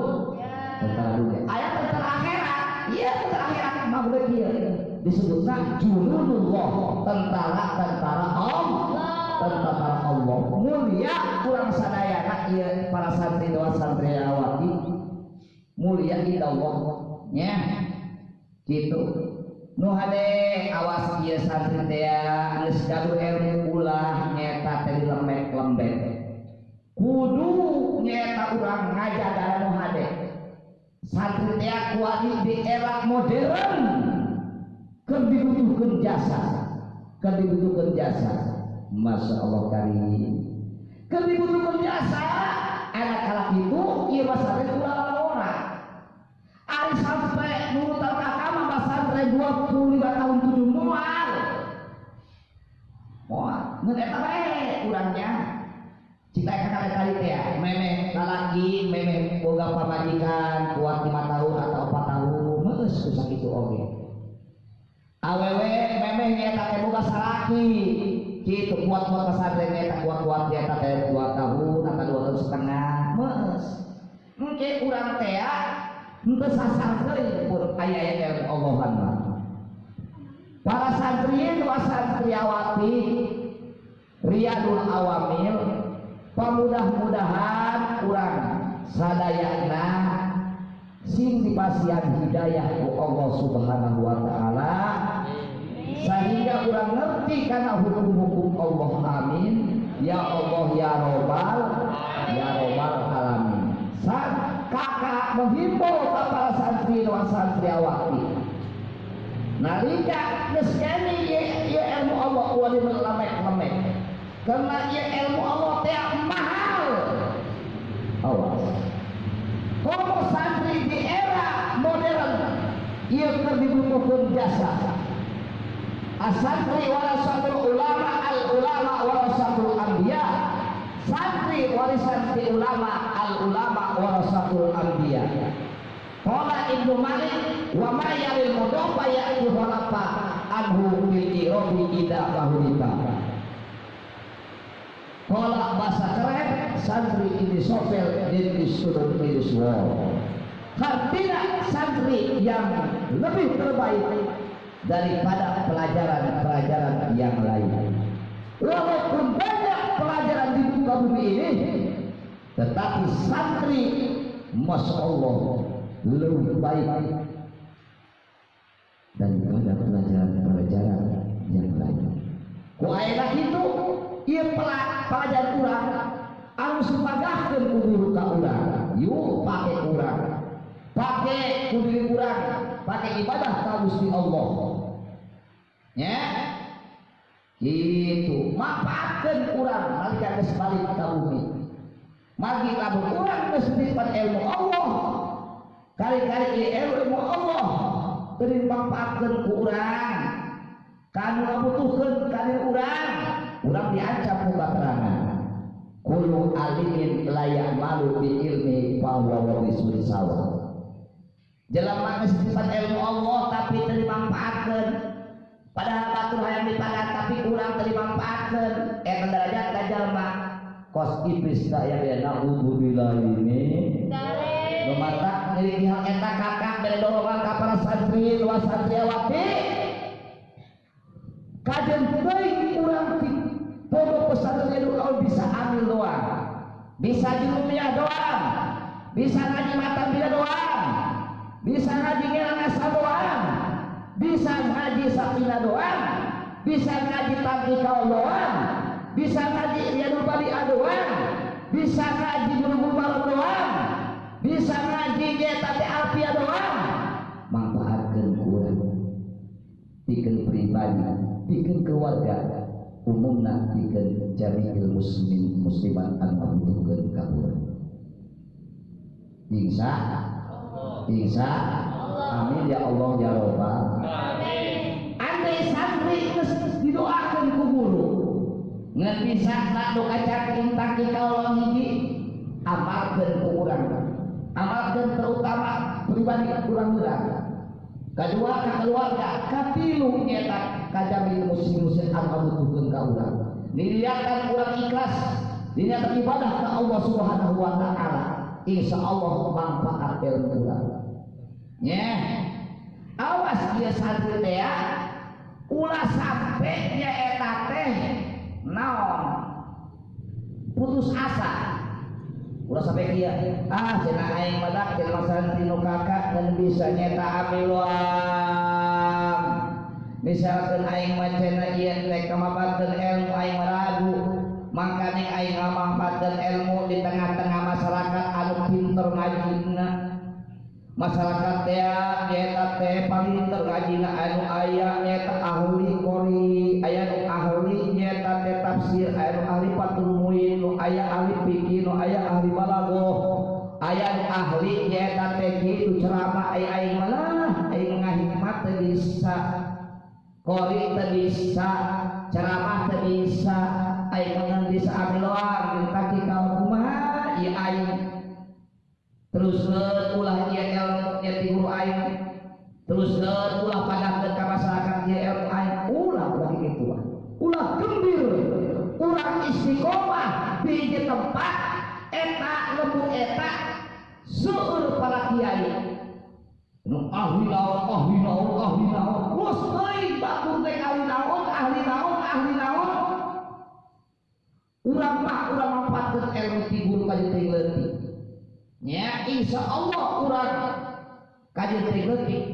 S1: tentara dunia. Ayat tentara akhirat. Iya tentara akhirat. Mah boleh kieu disebutna junudullah tentara tentara Allah. Tentara Allah. Mulia kurang sadayana ieu para santri doa santriawati mulia di Allah. Ya. Gitu. Nu awas ieu santri teh geus gaduh ilmu ulah nyeta teh lemek-lembek kudu nyeta urang ngajaga nu hade. Santri teh kuali di era modern keur dibutuhkeun jasa keur dibutuhkeun jasa Masya Allah karim keur dibutuhkeun jasa anak kalak itu mah santri ulah orang Ari sampai nurut agama basantren 25 tahun tujuh mual. Mual, ngeeta bae urangnya. Cita kali kali ya, memeh lalaki, memeh boga pamajikan kuat lima tahun atau empat tahun, meus usah itu oge. Awewe memeh nyeta teh boga salaki, gitu kuat kuat pesantren nyeta kuat kuat nyeta teh dua tahun atau dua tahun setengah, meus. Engke urang teh Ente sasar deui pun aya ilmu Allahan mah. Para santri dua santriawati Riyadul Awamil pamudah-mudahan kurang sadayana sing dipasihan hidayah ku Allah Subhanahu wa taala sehingga kurang ngerti karena hukum-hukum Allah amin. Ya Allah ya robbal ya robbal alamin. Saat kakak menghimbau kepada santri dan santriawati nalika neskeni ye, ye ilmu Allah wali melemek lemek karena ye ilmu Allah teh mahal. Awas. Kalau santri di era modern ia keur dibutuhkeun jasa asantri warasatul ulama al ulama warasatul anbiya. Santri warisan di ulama al ulama warasatul anbiya. Qala Ibnu Malik wa ma yaril mudafa ya'ti khalafa anhu bil irabi ida bahulita Qala bahasa keren santri ini sofel dan disuruh miris wall Artinya santri yang lebih terbaik daripada pelajaran-pelajaran yang lain. Walaupun banyak pelajaran di muka bumi ini, tetapi santri, masya Allah, lebih baik daripada pelajaran-pelajaran yang lain. Kuaira itu, ia pelajaran kurang, anu supagahkeun ku guru ka urang, yuk pakai kurang, pakai kudu kurang, pakai ibadah ka Gusti Allah. Ya, itu manfaatkan kurang. Nalika geus balik ka bumi. Magi lamun kurang geus ilmu Allah. Kali-kali ilmu Allah teu manfaatkan kurang kanu ngabutuhkeun kali urang urang diancam ku baterangan kullu alimin layak malu bi ilmi fa huwa warisul sawa jelema geus ilmu Allah tapi teu dimanfaatkeun padahal batur hayang dipagat tapi kurang dimanfaatkan eh derajat dajal mah kos iblis tak yang dia naudzubillah ini. Lumata dari pihak eta kakak dari dorongan ka para santri luas santriawati kajian baik kurang di pondok pesantren itu kalau bisa ambil doang. Bisa di rupiah doang. Bisa ngaji mata bila doang. Bisa ngaji ngelang asal doang bisa ngaji sakina doang. Bisa ngaji tangki kau doang bisa ngaji riyadul bali doang. Bisa ngaji guru malam doang. Bisa ngaji tapi alfia doang. Manfaatkan kurang. Bikin pribadi bikin keluarga. Umum nanti ke jami'il muslimin muslimat an membutuhkan kabur. Insya insya amin ya Allah ya Rabbal andai santri geus didoakeun ku guru ngan bisa nak doa caking taki kalau hiji amalkeun ku urang amalkeun terutama pribadi urang urang kedua ka keluarga katilu nyata kajami muslim muslim anu butuhkeun ka urang niliakan urang ikhlas dina beribadah ke Allah Subhanahu wa taala insya Allah manfaat ilmu urang nya awas dia santri teh ya. Ulah sampai nya eta teh. Naon? Putus asa. Ulah sampai kia ah cenah aing madak cenah santri nu kakak dan bisa nyeta amiluan misalkan aing mah cenah ieu teh kamabakeun ilmu aing ragu. Makanya aing ngamanfaatkeun ilmu di tengah-tengah masyarakat anu pinter ngajina masyarakat teh palinter ngajina anu aya nyata ahli kori aya nu ahli nyata tafsir aya nu ahli patul muin nu aya ahli fikih nu aya ahli balago aya nu ahli nyata teh kitu ceramah aya aing malah aing ngahikmat bisa kori bisa ceramah bisa aing ngan bisa amiloan kaki kaum kumaha ieu aing terus ulah dia ilmu nya ti guru aing terus ulah padahkeun ka masyarakat dia ilmu aing ulah kitu mah ulah gembir. Ulah istiqomah. Di tempat. Eta lembu eta. Seueur para kiai. Ahli naon ahli naon ahli naon terus euy batur teh ahli naon ahli naon ahli naon urang mah urang manfaatkeun ilmu ti guru ka teh nya insya Allah urang kajian teh leutik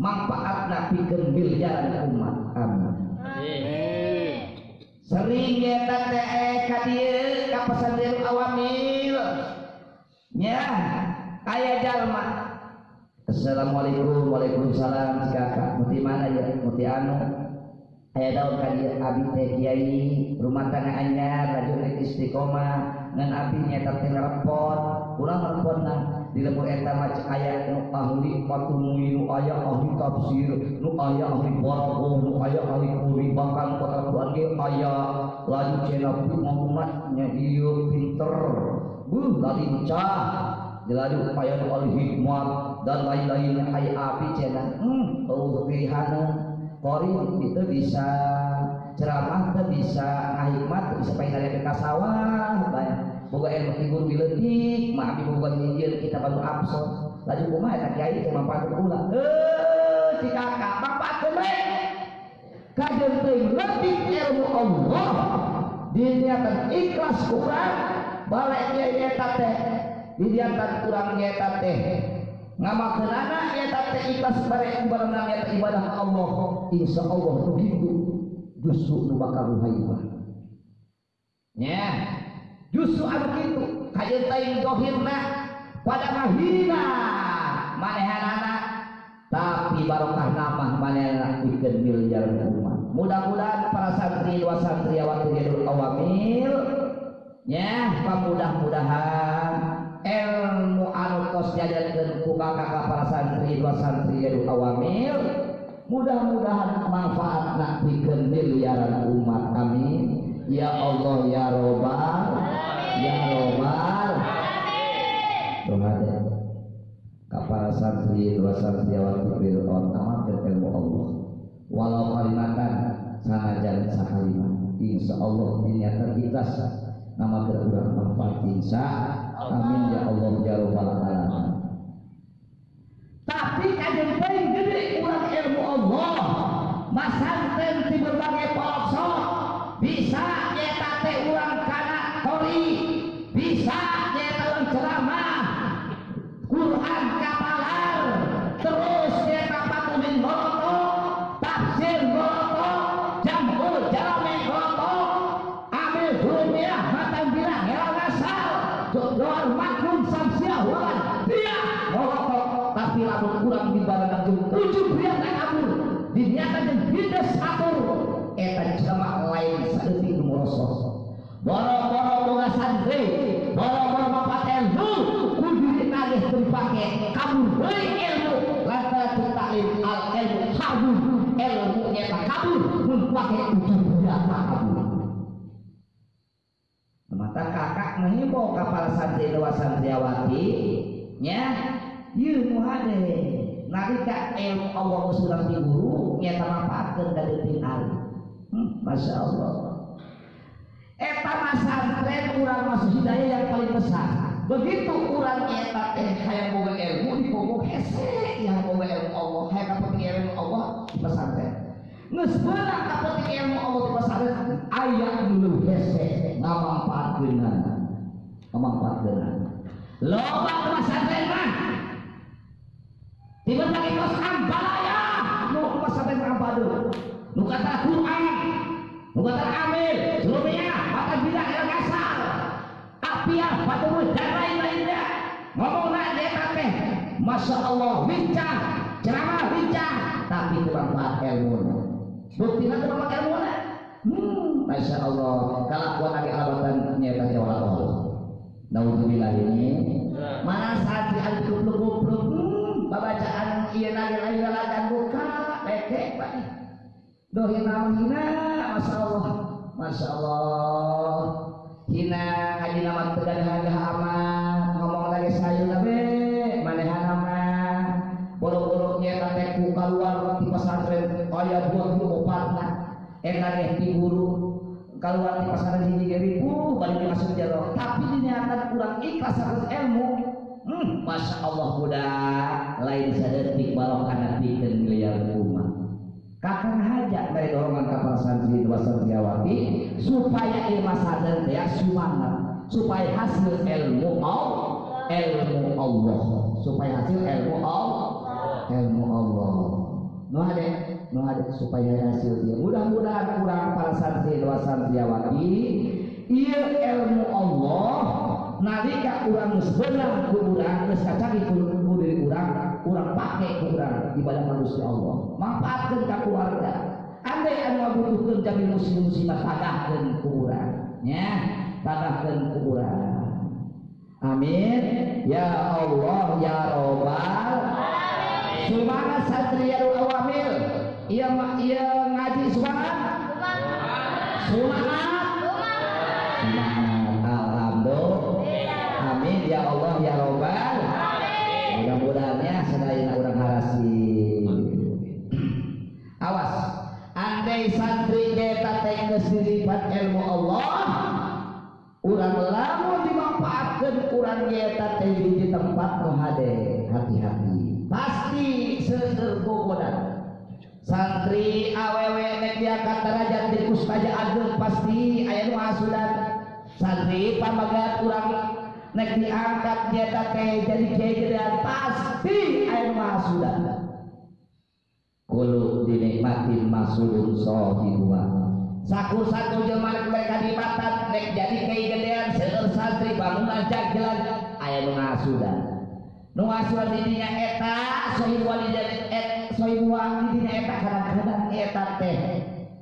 S1: manfaat nabi miliaran umat amin. Sering eta teh ka dieu ka pesantren awamil nya aya jalma Assalamualaikum Waalaikumsalam. Kakak muti mana ya? Muti anu. Aya daun ka dieu abi teh kiai rumah tangga anyar rajin istiqomah ngan abi nyata teh repot urang repotna di lemur eta mac aya nu ahli patumuy nu aya ahli tafsir nu aya ahli balaghah nu aya ahli kuri bahkan kota ge aya laju cenah umat nya ieu pinter. Buh lincah jelaju aya nu ahli hikmat. Dan lain-lainnya aya api cenah hmm eueuh pilihana kori itu bisa ceramah teh bisa ngahikmat bisa pengen dari ka sawah banyak boga ilmu figur biletik mah abi boga nyinjir kita baru absen laju kumaha eta kiai teh manfaatkeun ulah? Eh si kakak manfaatkeun we kajian teuing lebih ilmu Allah. Diniatan ikhlas kurang balik dia nyata teh. Diniatan kurang nyata teh. Ngamakeun anak nyata teh ikhlas bareng nyata ibadah Allah. Insya Allah begitu justru nu bakal haibah nya justru anu kitu. Kajian teuing dohirna pada mahina. Manehanana tapi barokah nama manehna bikin miliar umat mudah-mudahan para santri wa santriwati ridul awamil. Nya pamudah-mudahan ilmu anu tos diajarkeun ku kakak para santri wa santri ridul awamil mudah-mudahan manfaatna bikin miliaran umat amin ya Allah ya Robbal ya Robbal doa deh para santri dua santriawan Fir'aun amalkan ilmu Allah. Walau kalimatan sanajan sakalimat insya Allah niatan kita nama berkurang manfaat insya amin ya Allah ya Rabbal alamin. Tapi kajian paling gede ilmu Allah. Masantren di berbagai pelosok. Bisa nyata teh urang kana kori bisa nyata urang ceramah boro-boro boga santri boro-boro mapat ilmu kudu ditagih dipake kabur. Deui ilmu lantaran taklim al ilmu kabur ilmu eta kabur. Mun pake biasa kabur. Mata kakak mengimbau kapal santri dewa santriawati nya ieu nu hade nalika ilmu Allah sudah di guru nyata ka leutik alim hmm, Masya Allah eta masantren urang masuk hidayah yang paling besar. Begitu urang eta teh hayang boga ilmu di pokok hese yang boga ilmu Allah. Hayang kapeting ilmu Allah di pesantren geus beunang kapeting ilmu Allah di pesantren aya dulu hese ngamanfaatkeun ngamanfaatkeun loba pesantren mah Tiba lagi kos ambalaya, nu pesantren ambadu, nu kata Quran, nu kata amil, kata bilang yang kasar, apiah, batu dan lain-lainnya. Ngomong nak dia teh, masya Allah, bincang, ceramah bincang, tapi bermanfaat ilmu. Bukti nanti bermanfaat ilmu Hmm, masya Allah, kalau kuat lagi alabatan nyata jawab Allah. Naudzubillah ini, mana saat di al-kubluk-kubluk, hmm, babacaan iya lagi lagi lagi buka peke pak dohin hina masya Allah masya Allah. Hina ngaji nama tegan harga amat ngomong lagi sayur nabe manehan nama boro-boronya tante ku keluar di pesantren. Dua puluh empat lah. Enak deh di guru. Keluar di pesantren ini ribu balik masuk jalur tapi diniatan kurang ikhlas harus ilmu. Hmm, Masya Allah budak lain sadetik barokah bikin miliar umat. Kakang hajat dari dorongan kapal santri dua santriawati supaya ilmu sadar ya semangat supaya hasil ilmu Allah ilmu Allah. Supaya hasil ilmu Allah ilmu Allah. No ada no ada supaya hasil dia. Mudah-mudahan kurang para santri dua santriawati iya ilmu Allah. Nalika urang geus beunang ku urang geus kacagi ku diri urang urang pake ku urang ibadah manusia Allah. Manfaatkeun ka keluarga. Andai anu ngabutuhkeun jami muslim muslimah tagahkeun ku urang nya tagahkeun ku urang amin. Ya Allah ya robbal Semangat satriyaul awamil. Iya iya ngaji semangat semangat urang kita tengah di tempat menghade hati-hati. Pasti sesergogodan santri awewe nek diangkat derajat di kustaja ageng pasti aya nu asudan santri pamagat urang nek diangkat dia teh jadi kiai pasti aya nu asudan kulu dinikmatin masudun sohibuha sakur satu jelma mereka di mata nek jadi kiai gedean seueur santri bangunan jagelan aya nu asudan nu di dinya eta sohibu walidan et sohibu di dinya eta kadang-kadang eta teh.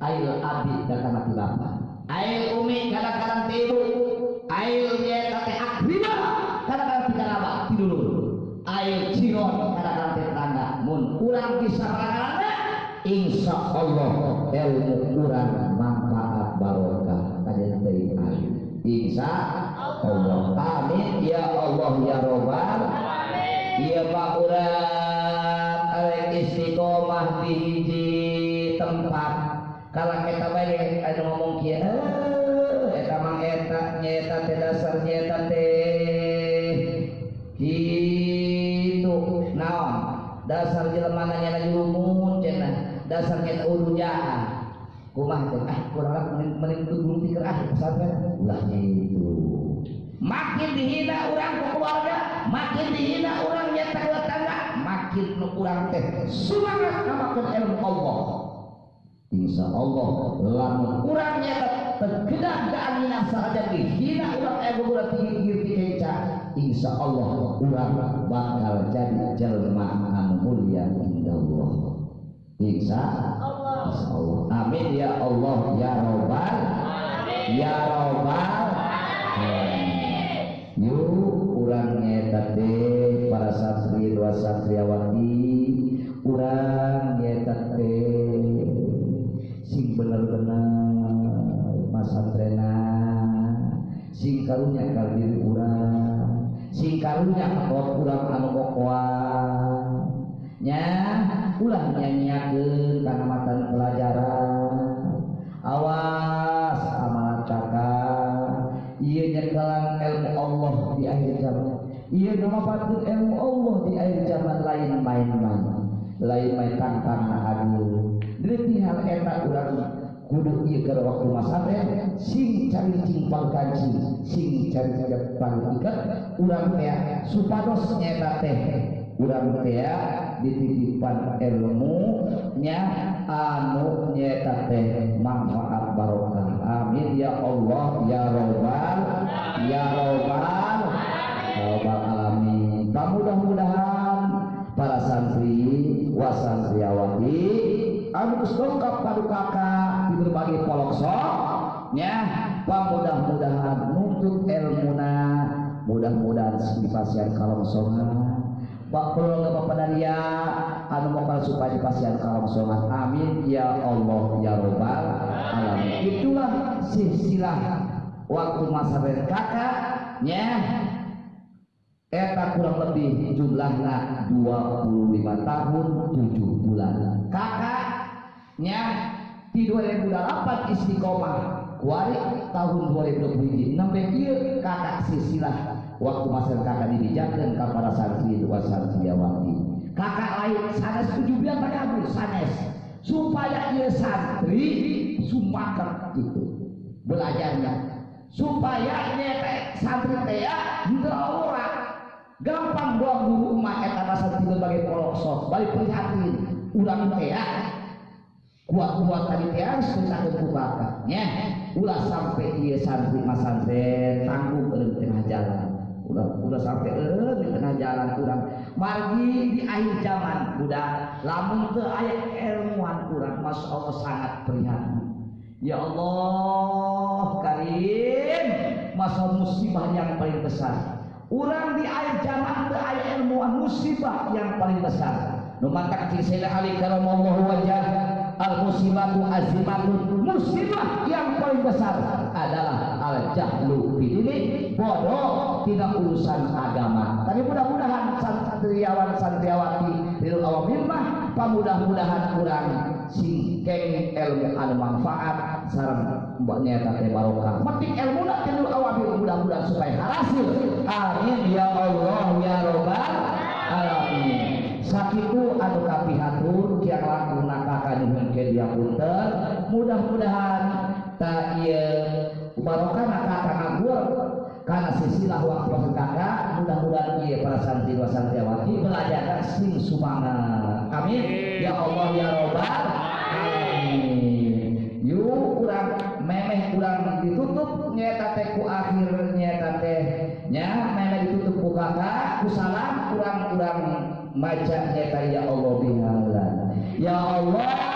S1: Ail abid dan kana tilapan ail umi kadang-kadang tibu ail dia teh akrima kadang-kadang tiga laba tidur. Ail ciron kadang-kadang tetangga mun kurang bisa kadang insya Allah ilmu kurang barokah kajian dari alim insya Allah amin ya Allah ya robbal Iya Pak Urat arek istiqomah di hiji tempat. Kalau kita baik ada ngomong kia eh eta mang eta nyeta teh dasar nyeta teh. Gitu. Naon? Dasar jelema nanya lagi umum cenah dasar nyeta ulujaah kumah teh ah kurang mending mending guru pikir ah pesantren ulah gitu makin dihina orang ke keluarga makin dihina orang nyata tetangga makin kurang teh semangat namakan ilmu Allah. Insya Allah lamun kurang nyata tergedak keanginan saja dihina orang ego udah tinggi tinggi Insya Allah orang bakal jadi jelma anu mulia indah Allah Insya
S2: Allah.
S1: Amin. Ya Allah ya Robbal ya Robbal Yuk urang nyeta teh para santri dua santriawati. Urang nyeta teh sing bener-bener masantrena sing karunya ka diri urang sing karunya ka urang anu kokoan nya ulah nyanyiakeun kana pelajaran. Awas amanat kakak iya nyekelan ilmu Allah di akhir zaman. Nama patut ilmu Allah di akhir zaman lain main-main lain main tangkang adil Berarti hal eta urang kudu ieu keur waktu masate sing cari cimpang kaji sing cari jepang ikat urang teh supados nyata teh urang teh dititipan ilmu nya anu nyata teh manfaat barokah. Amin. Ya Allah ya robbal ya robbal robbal alamin. Mudah-mudahan para santri wasantriawati anu dongkap kadu kakak di berbagai poloksok nya mudah-mudahan nuntut ilmuna. Mudah-mudahan dipasian kalongsongan Pak Pulau Bapak Daria anu mokal supaya dipasian kalongsongan amin. Ya Allah ya robbal alamin. Itulah silsilah waktu masa kakak nya Eta kurang lebih jumlahnya 25 tahun 7 bulan. Kakaknya di 2008 istiqomah kuari tahun 2020 sampai dia kakak sisilah waktu masa kakak dibijakkan ke para santri itu santriawati kakak lain sanes 17 tahun sanes supaya dia santri sumpakan itu belajarnya. Supaya dia santri teh tidak orang. Gampang buang guru emak eta rasa tidak bagi polok balik prihatin. Ulang teh kuat-kuat tadi teh harus kebukaka nya ulah sampai dia santri mas santri tanggung ke tengah jalan udah udah sampai eh di tengah jalan kurang. Margi di akhir zaman udah lamun ke ayat ilmuwan kurang masya Allah sangat prihatin. Ya Allah karim masa musibah yang paling besar. Orang di air zaman ke air ilmuwan musibah yang paling besar. Numantak kisah Ali karamallahu wajah al musibatu azimatun musibah yang paling besar adalah al jahlu ini bodoh tidak urusan agama. Tapi mudah-mudahan santriawan santriawati bil awamil mah mudah-mudahan kurang singkeng ilmu anu manfaat sareng mboknya teh barokah. Metik ilmu nak tilu awamil mudah-mudahan supaya hasil. Amin ya Allah ya robbal alamin. Sakitu anu langkung dia punten. Mudah-mudahan tak ieu barokah nakaka ngagul karena sisilah waktu kakak mudah-mudahan iya para santri wa santriawati belajar sing sumangat amin. Ya Allah ya robbal alamin. Yuk kurang memeh kurang ditutup nyata teh ku akhir nyata teh nya memeh ditutup ku kakak ku salam kurang kurang maca nyata ya Allah bihalan ya Allah